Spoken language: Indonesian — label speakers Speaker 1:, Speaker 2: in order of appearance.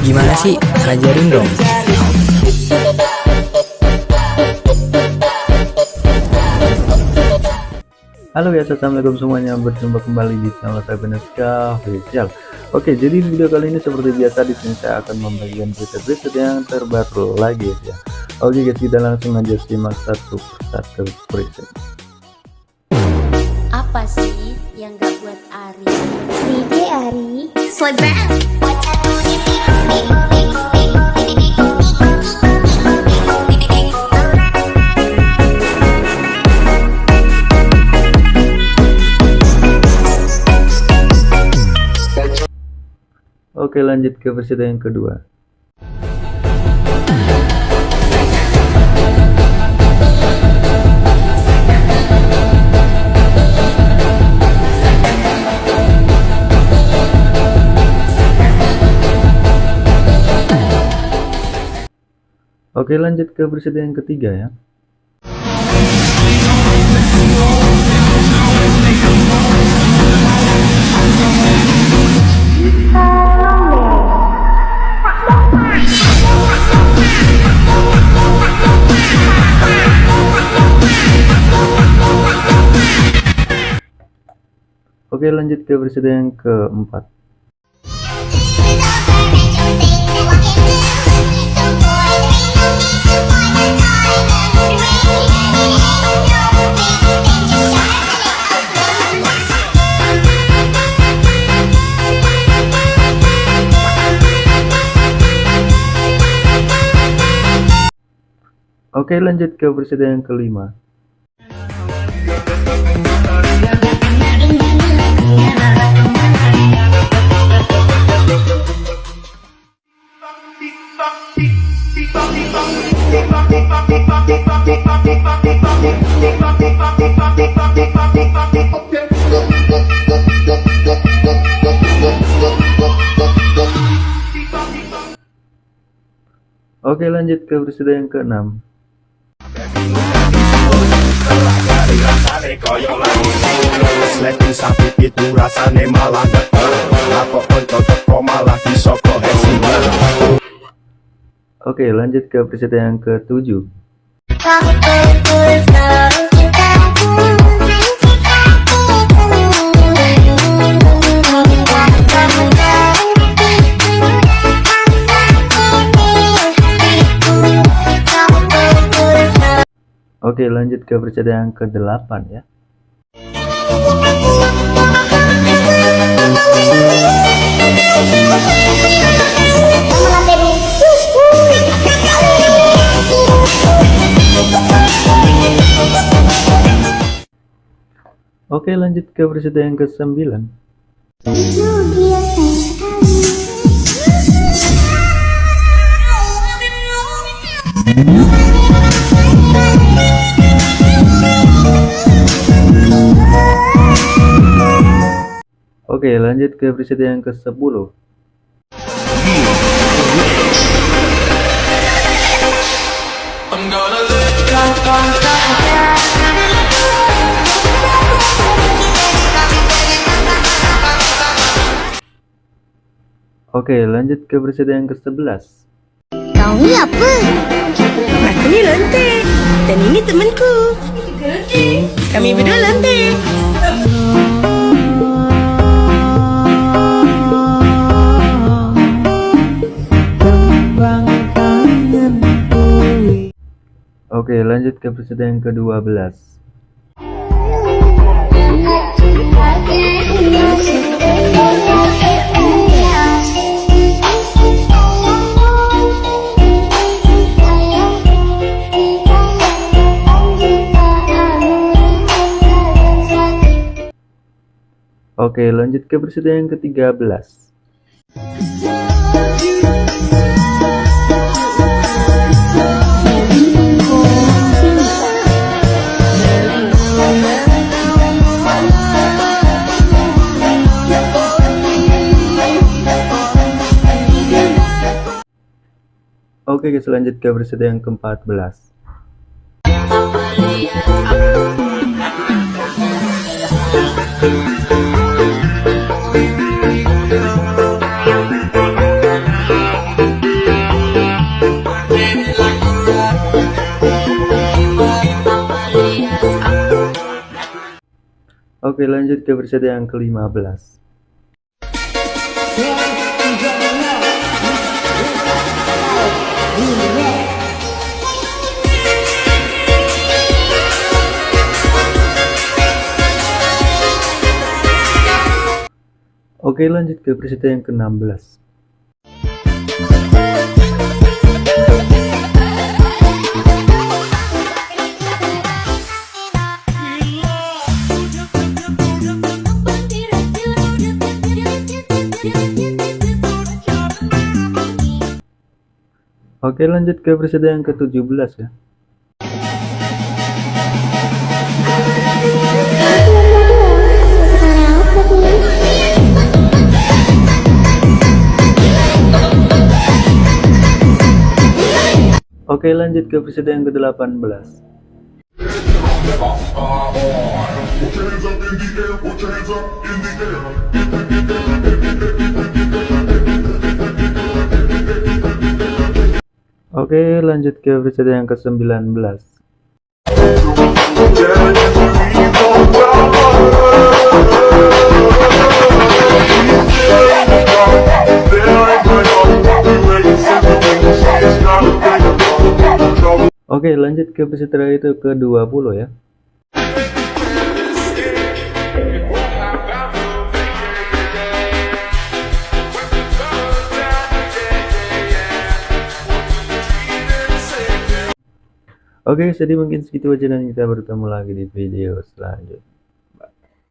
Speaker 1: Gimana sih? Ajarin dong.
Speaker 2: Halo guys, assalamualaikum semuanya. Berjumpa kembali di channel saya Beneska Official. Oke, jadi di video kali ini seperti biasa di sini saya akan membagikan berita-berita yang terbaru lagi ya. Oke guys, kita langsung aja simak satu persatu berita.
Speaker 3: Apa sih yang gak buat Ari?
Speaker 4: DJ Ari
Speaker 2: Oke, lanjut ke berita yang kedua. Oke lanjut ke berita yang ketiga ya. Oke lanjut ke berita yang keempat Oke lanjut ke berita yang kelima. Oke lanjut ke berita yang keenam Oke lanjut ke berita yang ketujuh Oke lanjut ke berita yang ke-8 ya. Oke lanjut ke berita yang ke-9 Oke lanjut ke berita yang ke-10 Oke lanjut ke berita yang ke-11
Speaker 4: Kau apa?
Speaker 5: Aku ni lonte Dan ini temanku. Kami berdua lonte
Speaker 2: Oke lanjut ke berita yang ke-12 Oke lanjut ke berita yang ke-13 Oke guys lanjut ke berita yang ke-14 lanjut ke preset yang ke-15 Oke lanjut ke preset yang ke-16 Oke lanjut ke preset yang ke-17 ya. Oke lanjut ke preset yang ke-18 Oke lanjut ke preset yang ke-19 Oke lanjut ke terakhir itu ke 20 ya Oke jadi mungkin segitu aja dan kita bertemu lagi di video selanjutnya